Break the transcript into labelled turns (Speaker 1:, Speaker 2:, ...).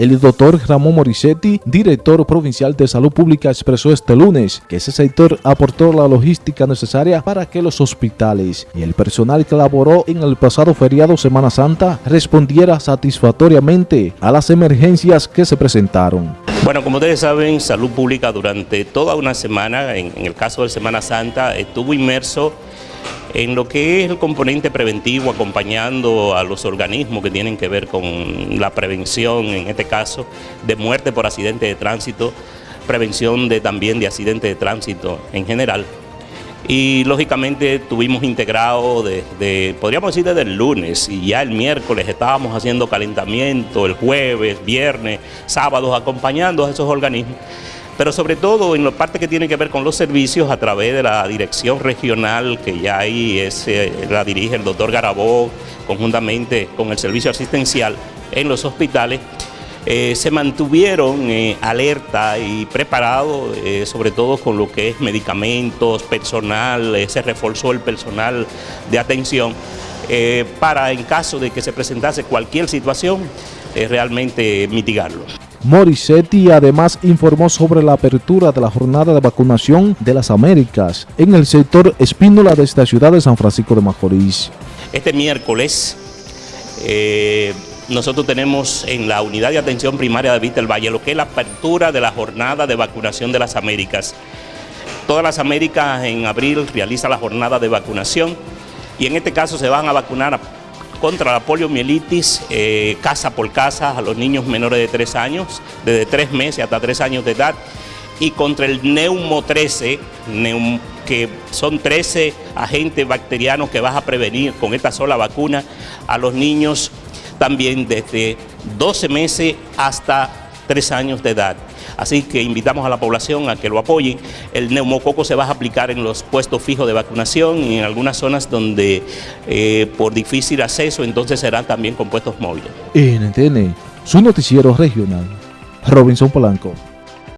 Speaker 1: El doctor Ramón Morissetti, director provincial de Salud Pública, expresó este lunes que ese sector aportó la logística necesaria para que los hospitales y el personal que laboró en el pasado feriado Semana Santa respondiera satisfactoriamente a las emergencias que se presentaron.
Speaker 2: Bueno, como ustedes saben, Salud Pública durante toda una semana, en el caso de Semana Santa, estuvo inmerso en lo que es el componente preventivo, acompañando a los organismos que tienen que ver con la prevención, en este caso, de muerte por accidente de tránsito, prevención de, también de accidente de tránsito en general. Y lógicamente tuvimos integrado desde, podríamos decir desde el lunes, y ya el miércoles estábamos haciendo calentamiento, el jueves, viernes, sábados, acompañando a esos organismos pero sobre todo en la parte que tiene que ver con los servicios a través de la dirección regional, que ya ahí es, eh, la dirige el doctor Garabó, conjuntamente con el servicio asistencial en los hospitales, eh, se mantuvieron eh, alerta y preparados, sobre todo con lo que es medicamentos, personal, se reforzó el personal de atención para en caso de que se presentase cualquier situación, realmente mitigarlo.
Speaker 1: Morissetti además informó sobre la apertura de la jornada de vacunación de las Américas en el sector Espínola de esta ciudad de San Francisco de Macorís.
Speaker 2: Este miércoles eh, nosotros tenemos en la unidad de atención primaria de Vista Valle lo que es la apertura de la jornada de vacunación de las Américas. Todas las Américas en abril realiza la jornada de vacunación y en este caso se van a vacunar a contra la poliomielitis eh, casa por casa a los niños menores de 3 años, desde 3 meses hasta 3 años de edad, y contra el neumo 13, que son 13 agentes bacterianos que vas a prevenir con esta sola vacuna a los niños también desde 12 meses hasta 3 años de edad. Así que invitamos a la población a que lo apoyen. El neumococo se va a aplicar en los puestos fijos de vacunación y en algunas zonas donde eh, por difícil acceso entonces serán también con puestos móviles.
Speaker 1: NTN, su noticiero regional. Robinson Polanco.